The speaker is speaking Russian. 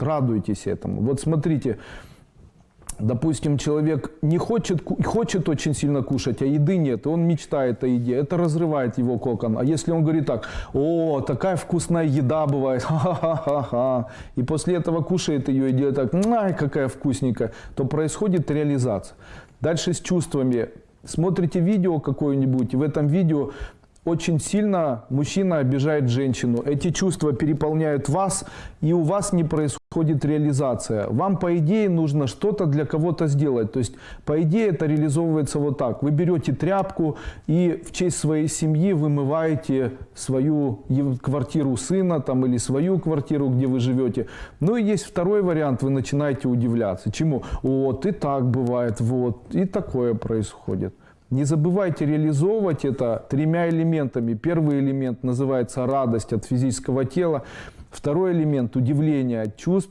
радуйтесь этому. Вот смотрите, допустим, человек не хочет, хочет очень сильно кушать, а еды нет, он мечтает о еде, это разрывает его кокон. А если он говорит так, о, такая вкусная еда бывает, ха-ха-ха-ха, и после этого кушает ее и делает так, ай, какая вкусненькая, то происходит реализация. Дальше с чувствами. Смотрите видео какое-нибудь, в этом видео очень сильно мужчина обижает женщину. Эти чувства переполняют вас, и у вас не происходит реализация. Вам, по идее, нужно что-то для кого-то сделать. То есть, по идее, это реализовывается вот так. Вы берете тряпку и в честь своей семьи вымываете свою квартиру сына там, или свою квартиру, где вы живете. Ну и есть второй вариант, вы начинаете удивляться. Чему? Вот и так бывает, вот, и такое происходит. Не забывайте реализовывать это тремя элементами. Первый элемент называется радость от физического тела. Второй элемент – удивление от чувств.